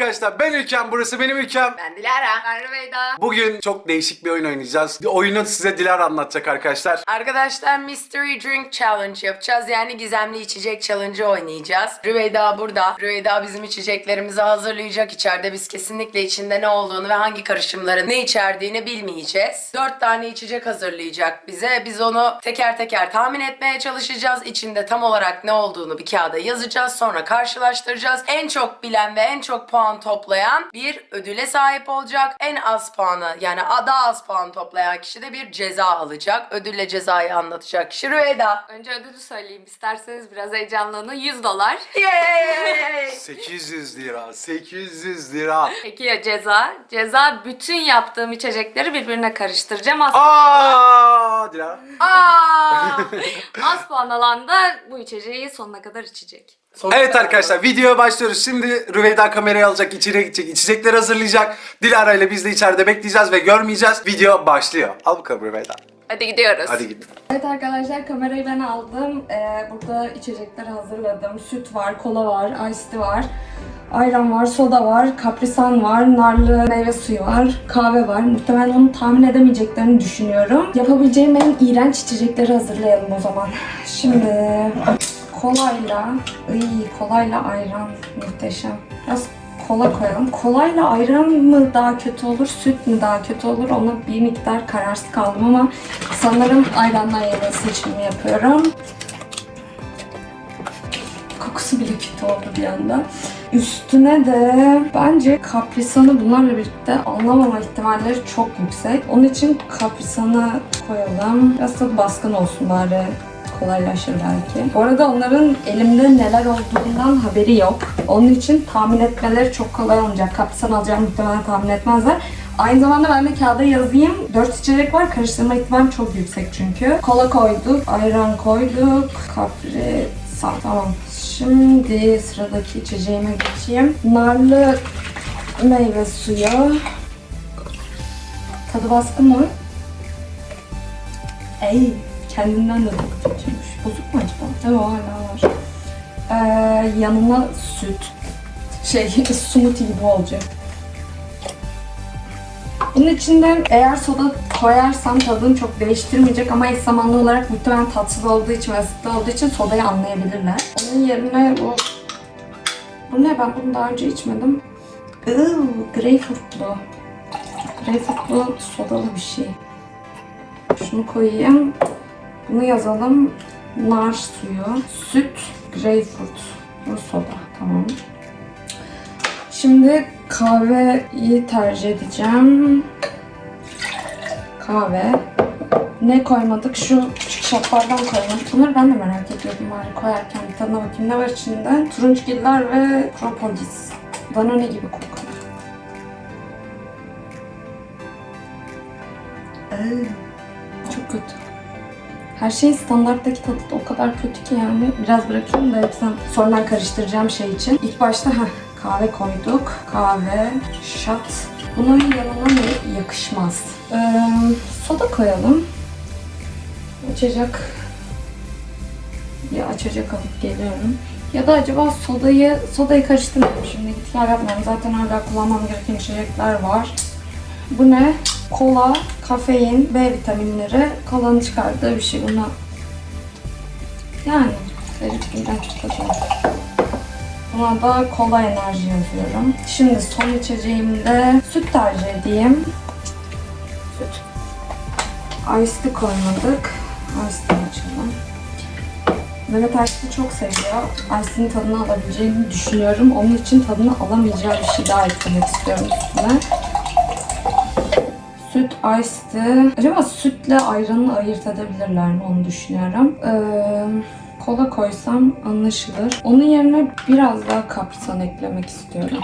arkadaşlar ben Ülkem burası benim Ülkem. Ben Dilara. Ben Rüveyda. Bugün çok değişik bir oyun oynayacağız. Oyunu size Dilara anlatacak arkadaşlar. Arkadaşlar Mystery Drink Challenge yapacağız. Yani gizemli içecek challenge oynayacağız. Rüveyda burada. Rüveyda bizim içeceklerimizi hazırlayacak içeride. Biz kesinlikle içinde ne olduğunu ve hangi karışımların ne içerdiğini bilmeyeceğiz. Dört tane içecek hazırlayacak bize. Biz onu teker teker tahmin etmeye çalışacağız. İçinde tam olarak ne olduğunu bir kağıda yazacağız. Sonra karşılaştıracağız. En çok bilen ve en çok puan toplayan bir ödüle sahip olacak. En az puanı yani daha az puan toplayan kişi de bir ceza alacak. Ödülle cezayı anlatacak kişi Rüveyda. Önce ödülü söyleyeyim isterseniz biraz heyecanlanın. 100 dolar. Yay! 800 lira, 800 lira. Peki ya ceza? Ceza bütün yaptığım içecekleri birbirine karıştıracağım. Az, Aa, Dilara. Aa! az puan alan da bu içeceği sonuna kadar içecek. Evet arkadaşlar videoya başlıyoruz. Şimdi Rüveyda kamerayı alacak, içeri gidecek, içecekleri hazırlayacak. Dilara ile biz de içeride bekleyeceğiz ve görmeyeceğiz. Video başlıyor. Al bakalım Rüveyda. Hadi gidiyoruz. Hadi git. Evet arkadaşlar kamerayı ben aldım. Ee, burada içecekleri hazırladım. Süt var, kola var, tea var. Ayran var, soda var, kaprisan var, narlı meyve suyu var, kahve var. Muhtemelen onu tahmin edemeyeceklerini düşünüyorum. Yapabileceğim en iğrenç içecekleri hazırlayalım o zaman. Şimdi kolayla, iyi kolayla ayran muhteşem. Biraz kola koyalım. Kolayla ayran mı daha kötü olur, süt mü daha kötü olur ona bir miktar kararsız kaldım ama sanırım ayrandan yana seçimi yapıyorum. Kokusu bile kötü oldu bir anda. Üstüne de bence kaprisanı bunlarla birlikte anlamama ihtimalleri çok yüksek. Onun için kaprisanı koyalım. Biraz da baskın olsun bari kolaylaşır belki. Bu arada onların elimde neler olduğundan haberi yok. Onun için tahmin etmeleri çok kolay olmayacak. Kaprisan alacağımı muhtemelen tahmin etmezler. Aynı zamanda ben de kağıda yazayım. 4 içecek var. Karıştırma ihtimali çok yüksek çünkü. Kola koyduk, ayran koyduk, kaprisan. Tamam. Şimdi sıradaki içeceğime geçeyim. Narlı meyve suyu. Tadı baskın mı? Ey, kendinden de çok kötüymüş. Bozuk mu acaba? Evet hala var. Ee, yanına süt. Şey, smoothie gibi olacak. Bunun içinden eğer soda koyarsam tadını çok değiştirmeyecek ama eş zamanlı olarak muhtemelen tatsız olduğu için ve olduğu için sodayı anlayabilirler. Onun yerine bu... Bu ne? Ben bunu daha önce içmedim. Iııı, greyfurtlu. Greyfurtlu sodalı bir şey. Şunu koyayım. Bunu yazalım. Nar suyu, süt, greyfurt, bu soda. Tamam. Şimdi kahveyi tercih edeceğim. Kahve. Ne koymadık? Şu küçük şaplardan koymadık. Bunları ben de merak ediyordum bari koyarken. Bir tadına bakayım ne var içinde. Turunçgiller ve propolis. Danone gibi kokuyor. Iı, Çok kötü. Her şey standarttaki tadı da o kadar kötü ki yani. Biraz bırakayım da hepsini sonradan karıştıracağım şey için. İlk başta heh, kahve koyduk. Kahve, şat. Bunun yanına ne yakışmaz? Ee, soda koyalım. Açacak. Ya açacak alıp geliyorum. Ya da acaba sodayı sodayı karıştırmayayım şimdi git gel yapmayayım. Zaten hala kullanmam gereken içecekler var. Bu ne? Kola, kafein, B vitaminleri kolanın çıkardığı bir şey. Buna yani garip iğrenç bir tadı var. Buna da kola enerji yazıyorum. Şimdi son içeceğimde süt tercih edeyim. Süt. Ice tea koymadık. Ice tea açalım. Mehmet Ice tea çok seviyor. Ice tea'nin tadını alabileceğini düşünüyorum. Onun için tadını alamayacağı bir şey daha eklemek istiyorum üstüne. Süt ice tea. Acaba sütle ayranı ayırt edebilirler mi onu düşünüyorum. Ee, kola koysam anlaşılır. Onun yerine biraz daha kaprisan eklemek istiyorum.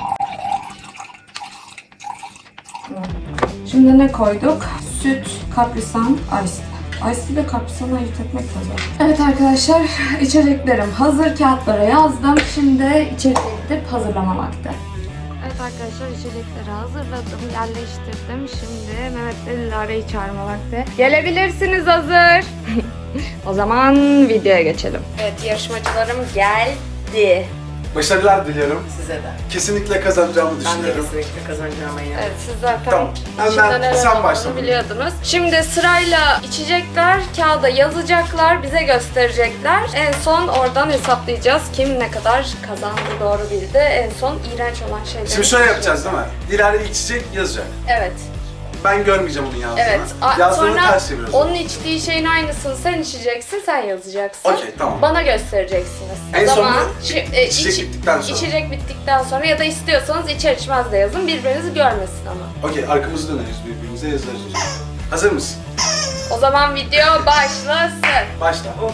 Şimdi ne koyduk? Süt, kaprisan, ice. Ice ile kaprisanı ayırt etmek zor. Evet arkadaşlar içeceklerim hazır kağıtlara yazdım. Şimdi içeriye gidip hazırlama vakti. Evet arkadaşlar içecekleri hazırladım, yerleştirdim. Şimdi Mehmet ve Dilara'yı çağırma vakti. Gelebilirsiniz hazır. o zaman videoya geçelim. Evet yarışmacılarım geldi. Başarılar diliyorum. Size de. Kesinlikle kazanacağımı Ben de düşünüyorum. kesinlikle kazanacağıma inanıyorum. Evet siz zaten Tamam. Önden neler sen olduğunu başla. biliyordunuz. Şimdi sırayla içecekler kağıda yazacaklar, bize gösterecekler. En son oradan hesaplayacağız. Kim ne kadar kazandı, doğru bildi. En son iğrenç olan şeyleri. Şimdi şöyle yapacağız değil mi? Dilara içecek yazacak. Evet. Ben görmeyeceğim onun yazdığını. Evet. A- Yazdığını sonra ters çeviriyoruz. onun içtiği şeyin aynısını sen içeceksin, sen yazacaksın. Okey, tamam. Bana göstereceksiniz. En o zaman sonunda şi- e, içecek iç- bittikten sonra. İçecek bittikten sonra ya da istiyorsanız içer içmez de yazın. Birbirinizi görmesin ama. Okey arkamızı döneriz birbirimize yazarız o zaman. Hazır mısın? O zaman video başlasın. Başla. Of.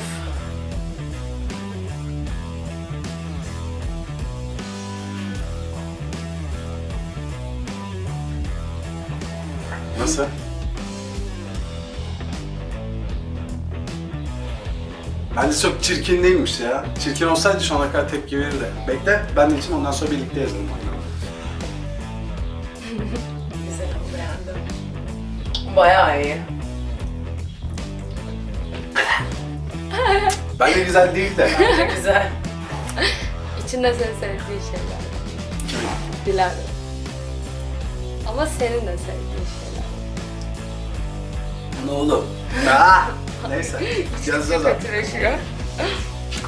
Nasıl? Bence çok çirkin değilmiş ya. Çirkin olsaydı şu ana kadar tepki verirdi. Bekle, ben de içim ondan sonra birlikte yazalım. Güzel oldu beğendim. Bayağı iyi. Bence güzel değil de. Bence güzel. İçinde senin sevdiğin şeyler. Dilara. Ama senin de sevdiğin şeyler. Ne oldu? Aa, neyse. Yazacağız artık. Kötüleşiyor.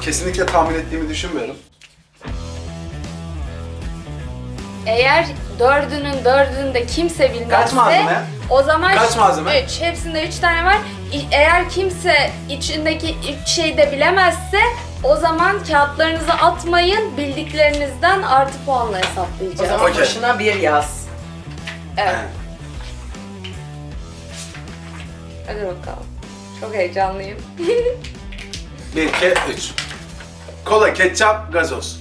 Kesinlikle tahmin ettiğimi düşünmüyorum. Eğer dördünün dördünü de kimse bilmezse Kaç malzeme? o zaman Kaç malzeme? Üç. Hepsinde üç tane var. İ- Eğer kimse içindeki üç şeyi de bilemezse o zaman kağıtlarınızı atmayın. Bildiklerinizden artı puanla O hesaplayacağız. zaman Okey. başına bir yaz. Evet. Hadi bakalım. Çok heyecanlıyım. 1, 2, 3. Kola, ketçap, gazoz.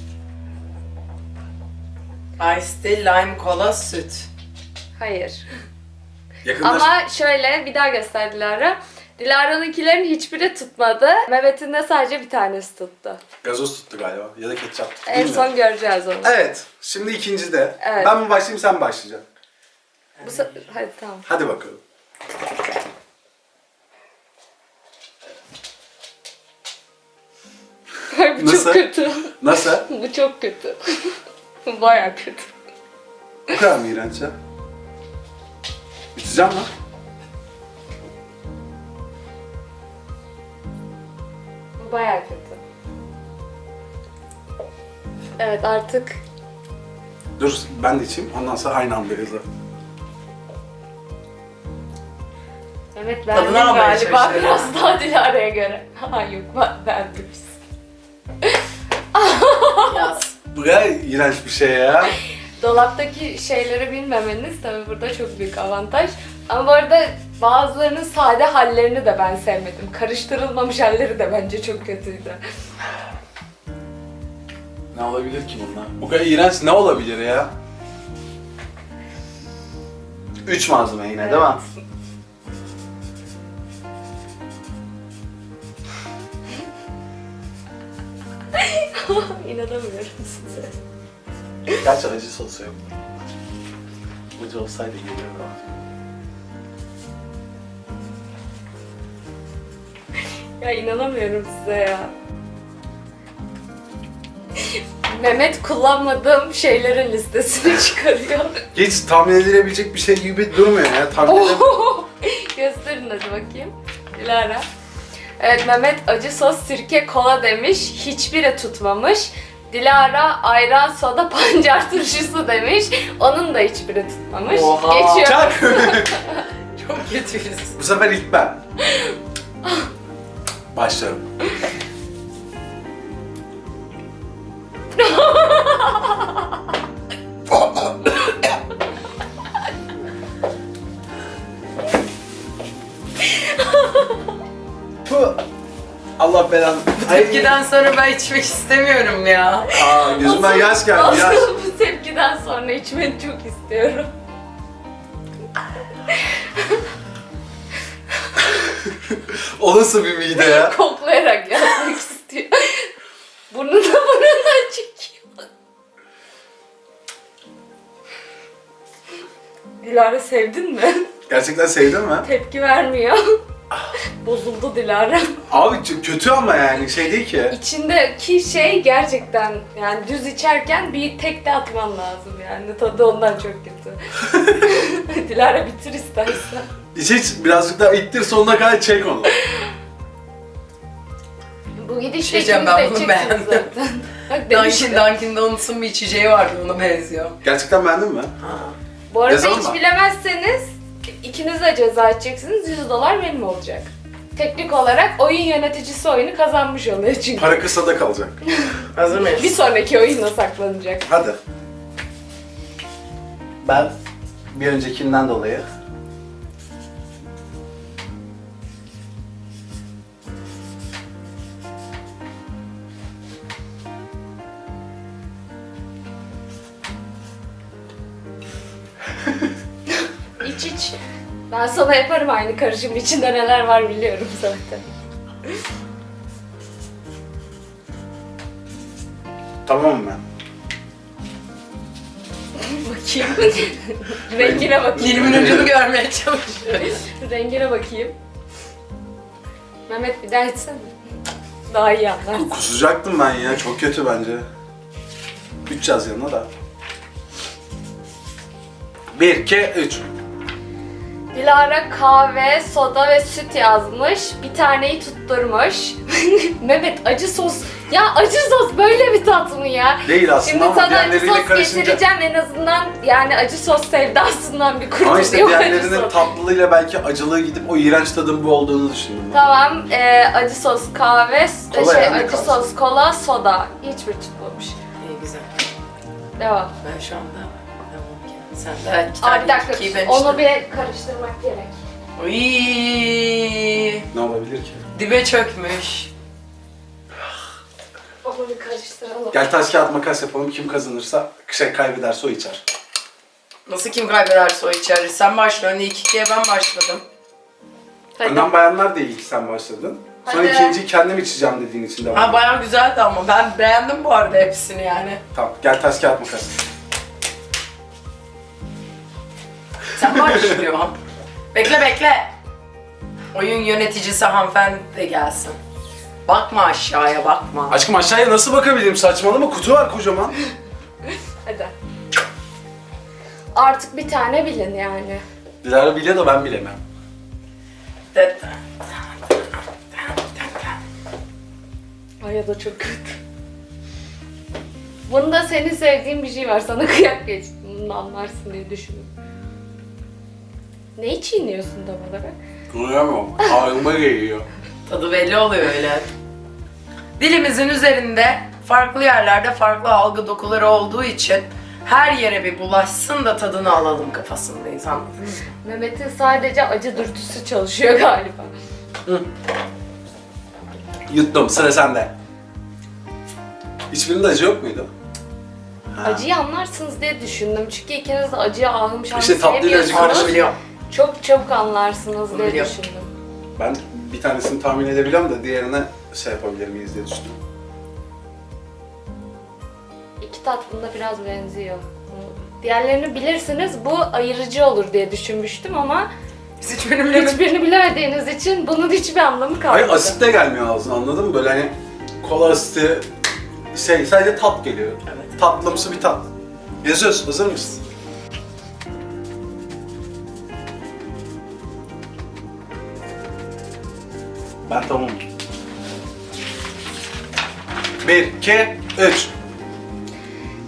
Ice tea, lime, kola, süt. Hayır. Yakınlaş. Ama şöyle bir daha göster Dilara. Dilara'nınkilerin hiçbiri tutmadı. Mehmet'in de sadece bir tanesi tuttu. Gazoz tuttu galiba ya da ketçap tuttu. En son göreceğiz onu. Evet, şimdi ikinci de. Evet. Ben mi başlayayım sen mi başlayacaksın? Bu se- Hadi tamam. Hadi bakalım. Nasıl? çok kötü. Nasıl? Bu çok kötü. Baya kötü. Bu kadar mı iğrenç ya? Biteceğim? Bu baya kötü. Evet artık Dur ben de içeyim ondan sonra aynı anda yazalım. Tadına beğendin almaya galiba çalışıyorum. biraz daha Dilara'ya göre. Ha yok ben beğendim. Bu kadar iğrenç bir şey ya. Dolaptaki şeyleri bilmemeniz tabii burada çok büyük avantaj. Ama bu arada bazılarının sade hallerini de ben sevmedim. Karıştırılmamış halleri de bence çok kötüydü. Ne olabilir ki bunlar? Bu kadar iğrenç ne olabilir ya? Üç malzeme yine değil mi? İnanamıyorum size. Gerçi acı sosu yok. Acı olsaydı gelirdi ama. Ya inanamıyorum size ya. Mehmet kullanmadığım şeylerin listesini çıkarıyor. Hiç tahmin edilebilecek bir şey gibi durmuyor ya. Tahmin edem- Oho! Gösterin hadi bakayım. Dilara. Evet Mehmet acı sos, sirke, kola demiş. Hiçbiri tutmamış. Dilara ayran, soda, pancar turşusu demiş. Onun da hiçbiri tutmamış. Oha! Geçiyor. Çak! Çok kötüyüz. Bu sefer ilk ben. Başlıyorum. Allah belanı. Tepkiden sonra ben içmek istemiyorum ya. Aa, gözümden yaş geldi yaş. Aslında bu tepkiden sonra içmeni çok istiyorum. O nasıl bir mide ya? Koklayarak yapmak istiyor. Burnuna burnundan çekiyor. Dilara sevdin mi? Gerçekten sevdin mi? Tepki vermiyor. bozuldu Dilara. Abi kötü ama yani şey değil ki. İçindeki şey gerçekten yani düz içerken bir tek de atman lazım yani. Tadı ondan çok kötü. Dilara bitir istersen. İç iç birazcık daha ittir sonuna kadar çek onu. Bu gidişle Şey diyeceğim, ben bunu beğendim. zaten. Bak Dunkin demiştim. Dunkin Donuts'un bir içeceği vardı ona benziyor. Gerçekten beğendin mi? Bu arada Yazalım hiç mı? bilemezseniz ikiniz de ceza edeceksiniz. 100 dolar benim olacak. Teknik olarak oyun yöneticisi oyunu kazanmış oluyor çünkü. Para kısada kalacak. Hazır mıyız? Bir sonraki oyuna saklanacak. Hadi. Ben bir öncekinden dolayı İç iç. Ben sana yaparım aynı karışım içinde neler var biliyorum zaten. tamam mı? bakayım. Rengine bakayım. Dilimin ucunu görmeye çalışıyorum. Rengine bakayım. Mehmet bir daha içsene. Daha iyi anlar. Kusacaktım ben ya. Çok kötü bence. 3 yaz yanına da. 1, 2, 3. Dilara kahve, soda ve süt yazmış. Bir taneyi tutturmuş. Mehmet acı sos. Ya acı sos böyle bir tat mı ya? Değil aslında Şimdi ama sana acı diğerleriyle sos karışınca... getireceğim en azından yani acı sos sevdasından bir kurtuluyor Ama işte acı diğerlerinin sos. tatlılığıyla belki acılığı gidip o iğrenç tadın bu olduğunu düşündüm. ben. Tamam, e, acı sos kahve, Kola şey, yani acı kalsın. sos kola, soda. Hiçbir tutmamış. İyi güzel. Devam. Ben şu anda. Sen de iki Aa, tane bir dakika, ikiyi ben onu içtim. bir karıştırmak gerek. Uyyy, Ne olabilir ki? dibe çökmüş. Onu bir karıştıralım. Gel taş kağıt makas yapalım. Kim kazanırsa, şey kaybederse o içer. Nasıl kim kaybederse o içer. Sen başlıyorsun. İlk ikiye ben başladım. Hadi. Önden bayanlar değil ilk sen başladın. Sonra Hadi. ikinciyi kendim içeceğim dediğin için devam. Ha bayağı güzeldi ama ben beğendim bu arada hepsini yani. Tamam gel taş kağıt makas. Sen başlıyorsun. bekle bekle. Oyun yöneticisi hanımefendi de gelsin. Bakma aşağıya bakma. Aşkım aşağıya nasıl bakabilirim saçmalama kutu var kocaman. Hadi. Artık bir tane bilin yani. Dilara biliyor da ben bilemem. Ay ya da çok kötü. Bunda senin sevdiğin bir şey var. Sana kıyak geç. Bunu anlarsın diye düşündüm. Neyi çiğniyorsun tam olarak? Duyamam. Ağzıma geliyor. Tadı belli oluyor öyle. Dilimizin üzerinde farklı yerlerde farklı algı dokuları olduğu için her yere bir bulaşsın da tadını alalım kafasındayız anladın mı? Mehmet'in sadece acı dürtüsü çalışıyor galiba. Yuttum sıra sende. Hiçbirinde acı yok muydu? Ha. Acıyı anlarsınız diye düşündüm. Çünkü ikiniz de acıya ahım şahım İşte tatlıyla acı sevmiyorsunuz. Çok çabuk anlarsınız Bunu diye biliyorum. düşündüm. Ben bir tanesini tahmin edebiliyorum da diğerine şey yapabilir miyiz diye düşündüm. İki tatlında biraz benziyor. Diğerlerini bilirsiniz bu ayırıcı olur diye düşünmüştüm ama Biz hiçbirini bilemedik. hiçbirini bilemediğiniz için bunun hiçbir anlamı kalmadı. Hayır asit de gelmiyor ağzına anladın mı? Böyle hani kola asiti şey sadece tat geliyor. Evet. Tatlımsı bir tat. Yazıyoruz hazır mısın? Ben tamamım. Bir, iki, üç.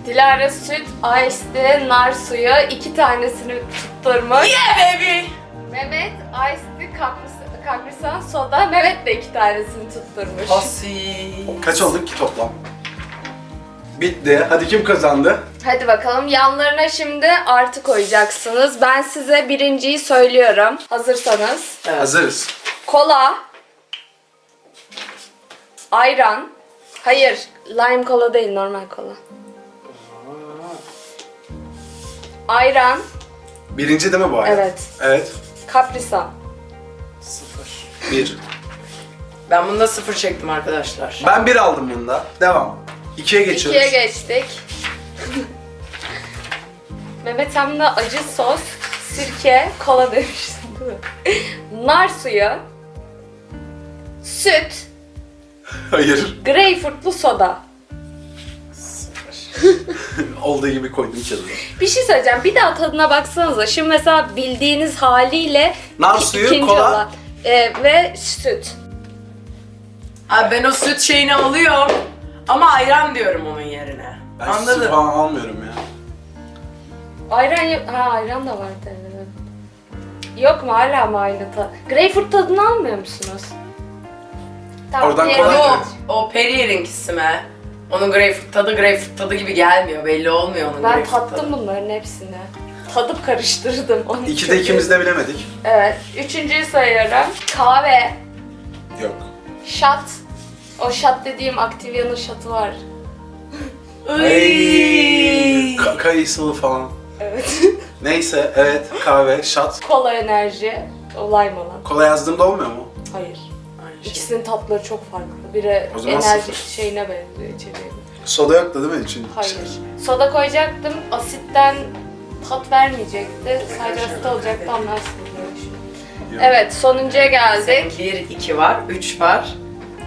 Dilara süt, ice tea, nar suyu iki tanesini tutturmuş. Yeah baby! Mehmet ice tea, kapris- kaprisan soda. Mehmet de iki tanesini tutturmuş. Asi. Kaç olduk ki toplam? Bitti. Hadi kim kazandı? Hadi bakalım yanlarına şimdi artı koyacaksınız. Ben size birinciyi söylüyorum. Hazırsanız. Evet. Hazırız. Kola. Ayran. Hayır, lime kola değil, normal kola. Ayran. Birinci değil mi bu ay? Evet. Evet. Kaprisan. Sıfır. Bir. Ben bunda sıfır çektim arkadaşlar. Ben bir aldım bunda. Devam. İkiye geçiyoruz. İkiye geçtik. Mehmet de acı sos, sirke, kola demiştin değil mi? Nar suyu. süt, Hayır. greyfurtlu soda. Olduğu gibi koydum kenara. Bir şey söyleyeceğim. Bir daha tadına baksanıza. Şimdi mesela bildiğiniz haliyle Nar suyu, ikinci kola. olan. Ee, ve süt. Abi ben o süt şeyini alıyorum. Ama ayran diyorum onun yerine. Ben Anladın? süt falan almıyorum ya. Ayran yok. Ha ayran da var tabii. Yok mu hala mı aynı tadı? Greyfurt tadını almıyor musunuz? Tamam, Oradan diğerini- kolay Yok, o Perrier'inkisi mi? Onun greyfurt tadı greyfurt tadı gibi gelmiyor. Belli olmuyor onun Ben greyfurt tattım tadı. bunların hepsini. Tadıp karıştırdım. Onun İki de çok ikimiz de bilemedik. Evet. Üçüncüyü sayıyorum. Kahve, Yok. şat. O şat dediğim Activia'nın şatı var. Ay. Ka- kayısılı falan. Evet. Neyse evet kahve, şat. Kola enerji. Olay mı lan? Kola yazdığımda olmuyor mu? Hayır. Şey. İkisinin tatları çok farklı. Biri O zaman enerji sıfır. şeyine benziyor içeriğine. Soda yoktu değil mi için? Hayır. Soda koyacaktım. Asitten tat vermeyecekti. Sadece asit olacaktı anlarsınız diye düşünüyorum. Yok. Evet sonuncuya geldik. Bir, iki var, üç var.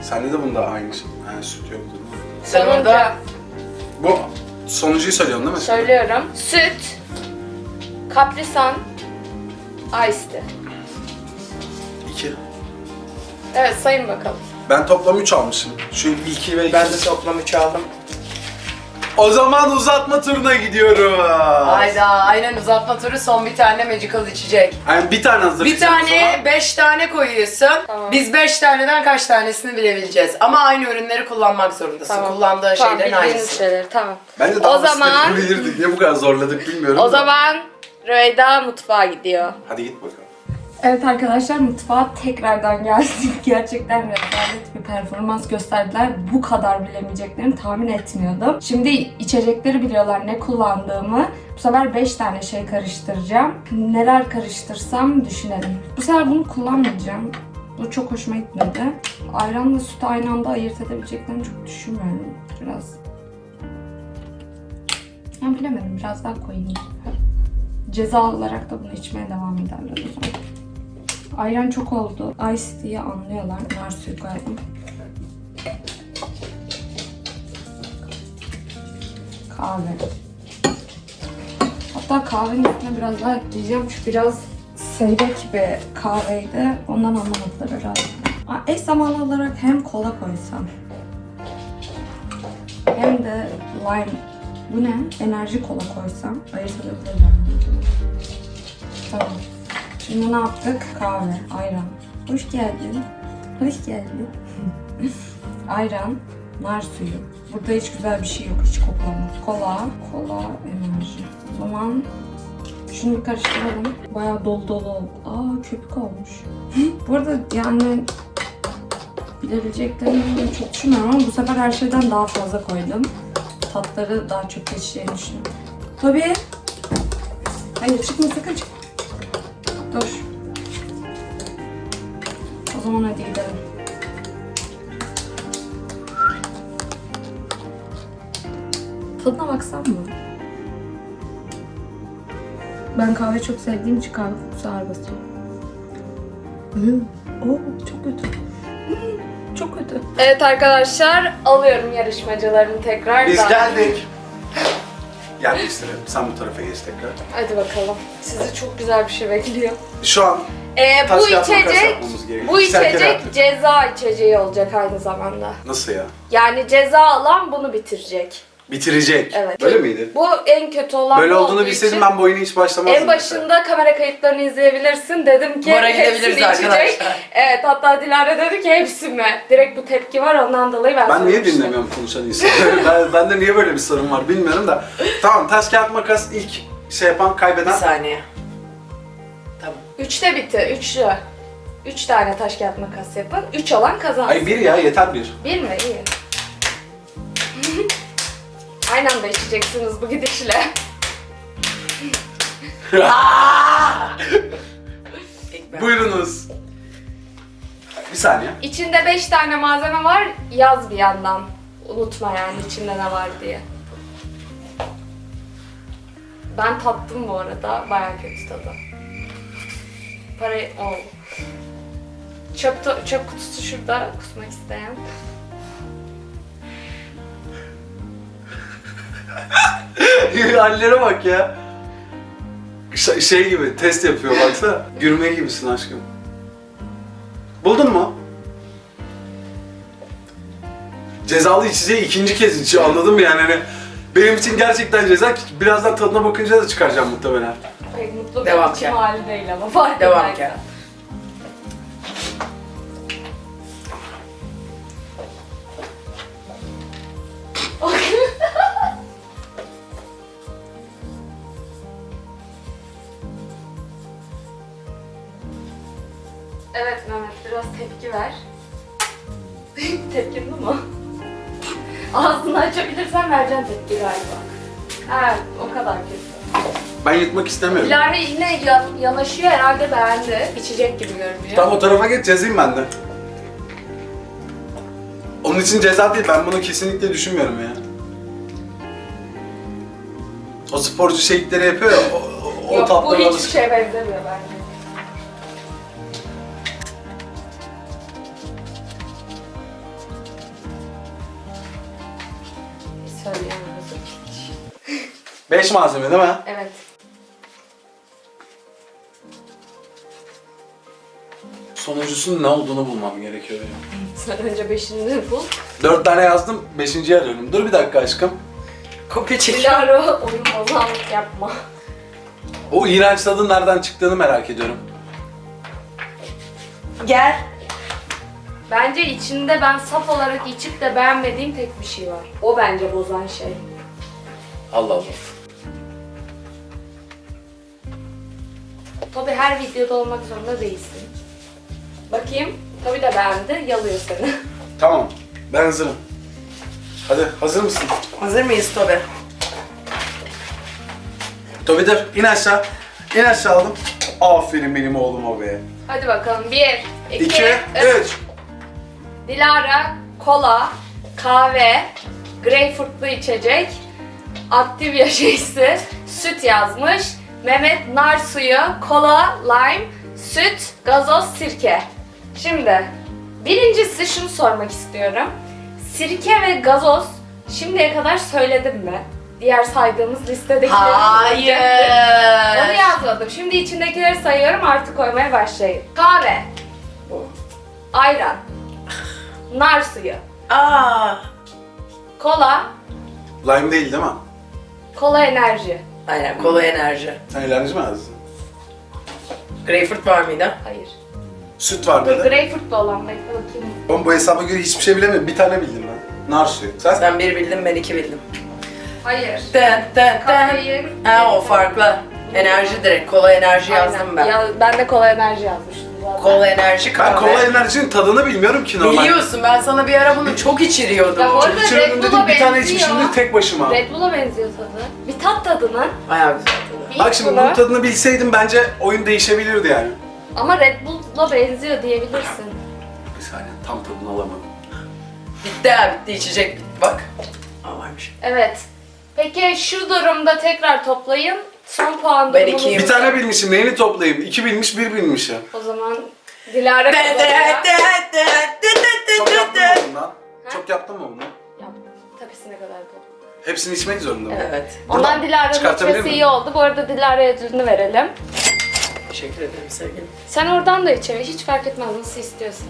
Sende de bunda aynı şey. Yani süt yoktu değil mi? Sen Sonuncu. orada Bu sonuncuyu söylüyorsun değil mi? Söylüyorum. Süt, kaprisan, ice tea. Evet sayın bakalım. Ben toplam 3 almışım. Şu ilki ve ben de toplam üç aldım. O zaman uzatma turuna gidiyoruz. Hayda, aynen uzatma turu son bir tane magical içecek. Yani bir tane hazır. Bir tane, beş tane koyuyorsun. Tamam. Biz beş taneden kaç tanesini bilebileceğiz. Ama aynı ürünleri kullanmak zorundasın. Kullandığı tamam, şeylerin bildiğiniz aynısı. şeyler tamam. Bence daha O zaman- bilirdik. Niye bu kadar zorladık bilmiyorum. O da. zaman Rüyda mutfağa gidiyor. Hadi git bakalım. Evet arkadaşlar mutfağa tekrardan geldik. Gerçekten rezalet bir performans gösterdiler. Bu kadar bilemeyeceklerini tahmin etmiyordum. Şimdi içecekleri biliyorlar ne kullandığımı. Bu sefer 5 tane şey karıştıracağım. Neler karıştırsam düşünelim. Bu sefer bunu kullanmayacağım. Bu çok hoşuma gitmedi. Ayranla sütü aynı anda ayırt edebileceklerini çok düşünmüyorum. Biraz... Ya bilemedim. Biraz daha koyayım. Ceza olarak da bunu içmeye devam ederler o zaman. Ayran çok oldu. Ice diye anlıyorlar. Nar suyu koyalım. Kahve. Hatta kahvenin üstüne biraz daha ekleyeceğim. Çünkü biraz seyrek bir kahveydi. Ondan anlamadılar herhalde. Eş zamanlı olarak hem kola koysam hem de lime bu ne? Enerji kola koysam ayırt edebilirler. Tamam. Şimdi ne yaptık? Kahve, ayran. Hoş geldin. Hoş geldin. ayran, nar suyu. Burada hiç güzel bir şey yok. Hiç koklama. Kola, kola, enerji. O zaman şunu bir karıştıralım. Bayağı dolu dolu oldu. Aa köpük olmuş. Bu arada yani bilebileceklerini çok düşünmüyorum ama bu sefer her şeyden daha fazla koydum. Tatları daha çok geçeceğini düşünüyorum. Tabii. Hayır çıkma sakın çıkma. Dur. O zaman hadi gidelim. Tadına baksam mı? Ben kahve çok sevdiğim için kahve kokusu ağır basıyor. Hmm. Oo, çok kötü. Hmm, çok kötü. Evet arkadaşlar alıyorum yarışmacılarını tekrar. Biz geldik. Yerleştirelim. Sen bu tarafa geç tekrar. Hadi bakalım. Sizi çok güzel bir şey bekliyor. Şu an Ee, Taş bu kağıt makas içecek, yapmamız gerekiyor. bu kere içecek ceza içeceği olacak aynı zamanda. nasıl ya? Yani ceza alan bunu bitirecek. Bitirecek. Evet. Böyle miydi? Bu en kötü olan Böyle bu olduğunu olduğu bilseydim için ben bu oyuna hiç başlamazdım. En başında kamera kayıtlarını izleyebilirsin. Dedim ki Bu ara hepsini gidebiliriz içecek. arkadaşlar. Evet hatta Dilara dedi ki hepsi mi? Direkt bu tepki var ondan dolayı ben Ben niye söylemiştim. dinlemiyorum konuşan insanları? ben, bende niye böyle bir sorun var bilmiyorum da. Tamam taş kağıt makas ilk şey yapan Bir kaybeden. saniye. Tamam. Üçte bitti. Üçlü. Üç tane taş kağıt makas yapın. Üç olan kazansın. Ay bir ya yeter bir. Bir mi? İyi. Aynı anda içeceksiniz bu gidişle. Buyurunuz. Bir saniye. İçinde beş tane malzeme var. Yaz bir yandan. Unutma yani içinde ne var diye. Ben tattım bu arada. Baya kötü tadı. Parayı... Oh. Çöp, to- çöp kutusu şurada kusmak isteyen. Hallere bak ya. Ş- şey gibi test yapıyor baksana. Gürme gibisin aşkım. Buldun mu? Cezalı içeceği ikinci kez içiyor anladın mı yani hani benim için gerçekten ceza birazdan tadına bakınca da çıkaracağım muhtemelen. Pek mutlu Devam bir içim ki. hali değil ama fark Devam ederken. ki. Ben yutmak istemiyorum. Dilara yine yan, yanaşıyor herhalde beğendi. İçecek gibi görünüyor. Tam o tarafa geç yazayım ben de. Onun için ceza değil ben bunu kesinlikle düşünmüyorum ya. O sporcu şeylikleri yapıyor ya o, o, o Yok bu tatlara hiçbir alışık. şeye benzemiyor bence. 5 malzeme değil mi? Evet. Sonuncusunun ne olduğunu bulmam gerekiyor benim. Sen önce beşini bul. 4 tane yazdım, 5. arıyorum. Dur bir dakika aşkım. Kopya çekiyorum. Dilara oyun bozanlık yapma. O iğrenç tadın nereden çıktığını merak ediyorum. Gel. Bence içinde ben saf olarak içip de beğenmediğim tek bir şey var. O bence bozan şey. Allah Allah. Tabi her videoda olmak zorunda değilsin. Bakayım. Tabi de beğendi. Yalıyor seni. Tamam, ben hazırım. Hadi, hazır mısın? Hazır mıyız Tobe? Tobi dur, in aşağı. İn aşağı aldım. Aferin benim oğluma be. Hadi bakalım. Bir, iki, İki, üç. üç. Dilara, kola, kahve, greyfurtlu içecek, aktivya şeysi, süt yazmış. Mehmet nar suyu, kola, lime, süt, gazoz, sirke. Şimdi birincisi şunu sormak istiyorum. Sirke ve gazoz şimdiye kadar söyledim mi? Diğer saydığımız listedeki Onu Hayır. yazmadım. Şimdi içindekileri sayıyorum artık koymaya başlayın. Kahve, ayran, nar suyu, Aa. kola, Lime değil değil mi? kola enerji. Aynen kola enerji. Sen eğlence mi yazdın? Greyfurt var mıydı? Hayır. Süt var Dur dedi. greyfurtlu olan bekle bakayım. Oğlum bu hesaba göre hiçbir şey bilemiyorum. Bir tane bildim ben. Nar suyu. Sen? Sen bir bildin ben iki bildim. Hayır. Den den den. Kafein. Ha o farklı. Enerji direkt. Kola enerji yazdım ben. Ya, ben de kola enerji yazmıştım. Kola enerji Ben kahve. kola enerjinin tadını bilmiyorum ki normal. Biliyorsun ben sana bir ara bunu çok içiriyordum. Ya bu arada Çok Red dedim Bull'a bir tane benziyor. içmişimdir tek başıma. Red Bull'a benziyor tadı. Bir tat tadını. Bayağı güzel tadı. Bak şimdi bunu. bunun tadını bilseydim bence oyun değişebilirdi yani. Ama Red Bull'la benziyor diyebilirsin. Bir saniye tam tadını alamadım. Bitti ha bitti içecek bitti bak. Aa varmış. Evet. Peki şu durumda tekrar toplayın. Son puan Ben durumumuz- ikiyim. Bir tane bilmişim neyini toplayayım? İki bilmiş bir bilmiş ya. O zaman Dilara De de kazanıyor. de de de de Çok de yaptın mı bundan? Çok yaptın mı bunu? Yap. Tepesine kadar topla. Hepsini içmek zorunda mı? Evet. Ondan Dilara'nın Çıkartabilir içmesi miyim? iyi oldu. Bu arada Dilara'ya ödülünü verelim. Teşekkür ederim sevgilim. Sen oradan da içebil. Hiç fark etmez nasıl istiyorsan.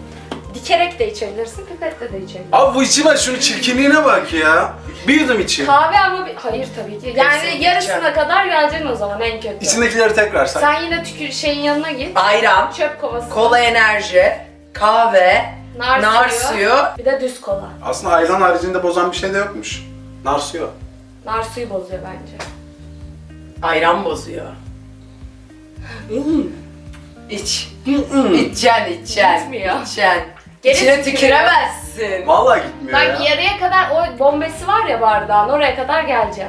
Dikerek de içebilirsin, pipetle de içebilirsin. Abi bu içime şunun çirkinliğine bak ya. Bir yudum içeyim. Kahve ama bir... Hayır tabii ki. Yani Hepsini yarısına içeceğim. kadar geleceksin o zaman en kötü. İçindekileri tekrar say. Sen yine tükür şeyin yanına git. Ayran, Çöp kovası. kola enerji, kahve, nar, nar suyu. Bir de düz kola. Aslında ayran haricinde bozan bir şey de yokmuş. Nar suyu. Nar suyu bozuyor bence. Ayran bozuyor. İç. İçeceksin, içeceksin. Gitmiyor. İçeceksin. Geri İçine tükürüyor. tüküremezsin. Vallahi gitmiyor Bak ya. yarıya kadar o bombesi var ya bardağın oraya kadar gelecek.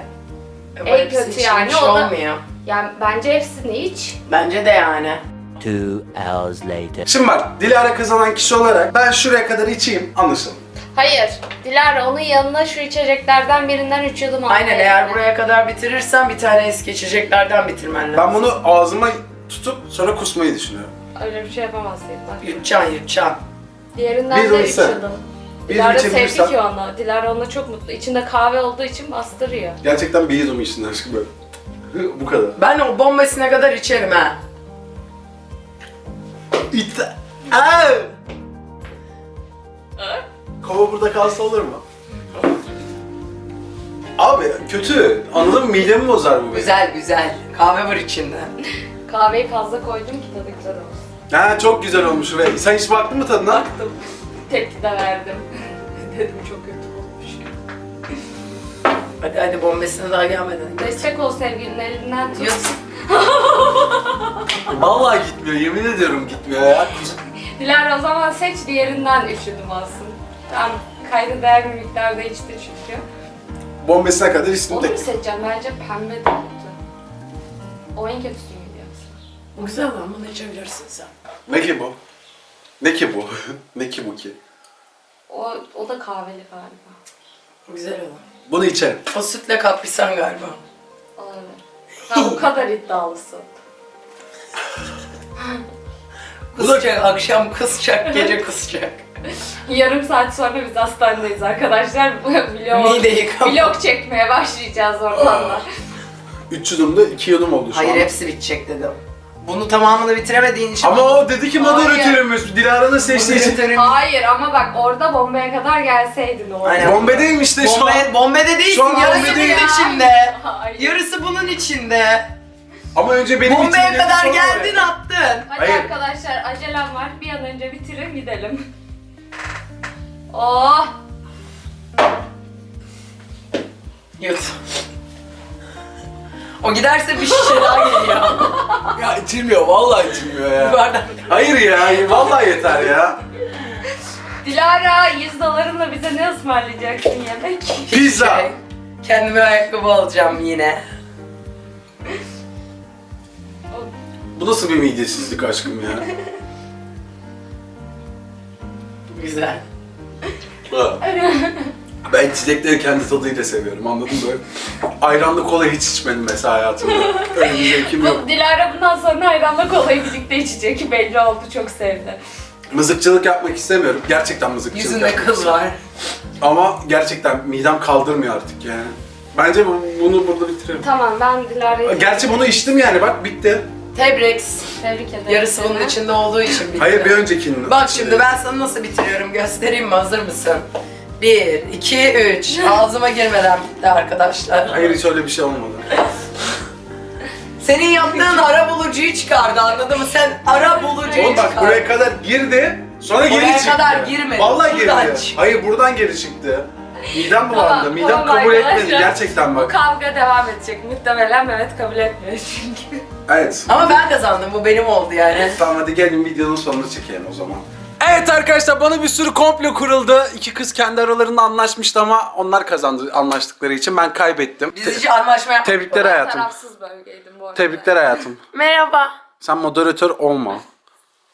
Ama En hepsi kötü içilmiş yani, o da- olmuyor. Yani bence hepsini iç. Bence de yani. Two hours later. Şimdi bak Dilara kazanan kişi olarak ben şuraya kadar içeyim anlaşıldı. Hayır. Dilara onun yanına şu içeceklerden birinden üç yudum al. Aynen eğer buraya kadar bitirirsen bir tane eski içeceklerden bitirmen lazım. Ben bunu ağzıma tutup sonra kusmayı düşünüyorum. Öyle bir şey yapamazsın. Bak. Yutacaksın yutacaksın. Diğerinden Bir de oysa. içiyordum. Bir Dilara içebilirsen- sevdi ki onu. Dilara onunla çok mutlu. İçinde kahve olduğu için bastırıyor. Gerçekten bir yudum içtin aşkım böyle. Bu kadar. Ben o bombasına kadar içerim ha. İt. Aa! Kova burada kalsa olur mu? Abi kötü. Anladın mı? Midemi bozar bu benim. Güzel güzel. Kahve var içinde. Kahveyi fazla koydum ki tadı güzel olsun. Ha çok güzel olmuş ve sen hiç baktın mı tadına? Baktım. Tepki de verdim. Dedim çok kötü olmuş. Hadi hadi bombasına daha gelmeden. Destek ol sevgilinin elinden tut. Yut. Vallahi gitmiyor. Yemin ediyorum gitmiyor ya. Dilara o zaman seç diğerinden üşüdüm alsın. Tamam kayda değer bir miktarda içti çünkü. Bombesine kadar içtim Onu mu tek. seçeceğim? Bence pembe de kötü. O en kötüsü güzel ama bunu içebilirsin sen. Ne ki bu? Ne ki bu? ne ki bu ki? O, o da kahveli galiba. Bu güzel olan. Bunu içerim. O sütle kaprisan galiba. Olabilir. Ha o kadar iddialısın. Kusacak, akşam kusacak, gece kusacak. Yarım saat sonra biz hastanedeyiz arkadaşlar. Vlog, Mide yıkama. vlog çekmeye başlayacağız ortamda. 3 yudumda 2 yudum oldu şu Hayır an. hepsi bitecek dedim. Bunu tamamını bitiremediğin için... Ama o dedi ki moderatörümüz. Dilara'nın seçtiği için. Moderatörüm- Hayır ama bak orada bombaya kadar gelseydin o. Aynen. Bombedeyim işte şu an. Bombe, bombede değilsin, Şu an yarısı bombedeyim. bunun içinde. Hayır. Yarısı bunun içinde. Ama önce benim Bombaya içimdeki kadar geldin attın. Hadi Hayır. arkadaşlar acelem var. Bir an önce bitirin gidelim. Oh! Yut. O giderse bir şişe daha geliyor. Ya içilmiyor. Vallahi içilmiyor ya. Yuvardan. Hayır ya. Vallahi yeter ya. Dilara 100 dolarınla bize ne ısmarlayacaksın yemek? Pizza. Şey, Kendime ayakkabı alacağım yine. Bu nasıl bir midesizlik aşkım ya? Güzel. Ha. ben içecekleri kendi tadıyla seviyorum anladın mı? Ayranlı kola hiç içmedim mesela hayatımda. Öyle bir zevkim yok. Bu Dilara bundan sonra ayranla kolayı birlikte içecek belli oldu çok sevdi. Mızıkçılık yapmak istemiyorum. Gerçekten mızıkçılık Yüzünde yapmak kız var. Ama gerçekten midem kaldırmıyor artık yani. Bence bu- bunu burada bitirelim. Tamam ben Dilara'yı Gerçi bunu içtim yani bak bitti. Tebrik. tebrik ederim. Yarısı bunun seni. içinde olduğu için bitti. Hayır bir öncekinin. Bak şimdi ben sana nasıl bitiriyorum göstereyim mi? Hazır mısın? Bir, iki, üç. Ağzıma girmeden bitti arkadaşlar. Hayır hiç öyle bir şey olmadı. Senin yaptığın ara bulucuyu çıkardı anladın mı? Sen ara bulucuyu Oğlum bak çıkardın. buraya kadar girdi. Sonra geri Oraya çıktı. kadar girmedi, Vallahi buradan girdi. çıktı. Hayır buradan geri çıktı. Midem bulandı. Tamam, Midem tamam kabul arkadaşlar. etmedi gerçekten Bu bak. kavga devam edecek. Muhtemelen Mehmet kabul etmiyor çünkü. Evet. Ama ben kazandım bu benim oldu yani. Tamam hadi gelin videonun sonunu çekelim o zaman. Evet arkadaşlar bana bir sürü komplo kuruldu. İki kız kendi aralarında anlaşmıştı ama onlar kazandı anlaştıkları için ben kaybettim. Biz hiç anlaşma yapmadık. Tebrikler hayatım. tarafsız bölgeydim bu arada. Tebrikler hayatım. Merhaba. Sen moderatör olma.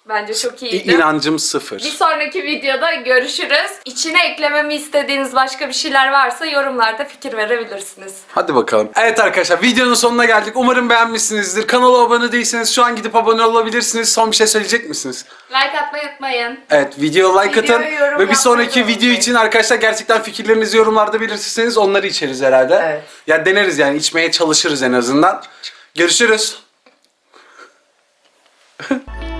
Bence çok iyiydi. İnancım sıfır. Bir sonraki videoda görüşürüz. İçine eklememi istediğiniz başka bir şeyler varsa yorumlarda fikir verebilirsiniz. Hadi bakalım. Evet arkadaşlar videonun sonuna geldik. Umarım beğenmişsinizdir. Kanala abone değilseniz şu an gidip abone olabilirsiniz. Son bir şey söyleyecek misiniz? Like atmayı unutmayın. Evet video like Videoya atın. Ve bir sonraki video unutmayın. için arkadaşlar gerçekten fikirlerinizi yorumlarda belirtirseniz onları içeriz herhalde. Evet. Ya deneriz yani içmeye çalışırız en azından. Görüşürüz.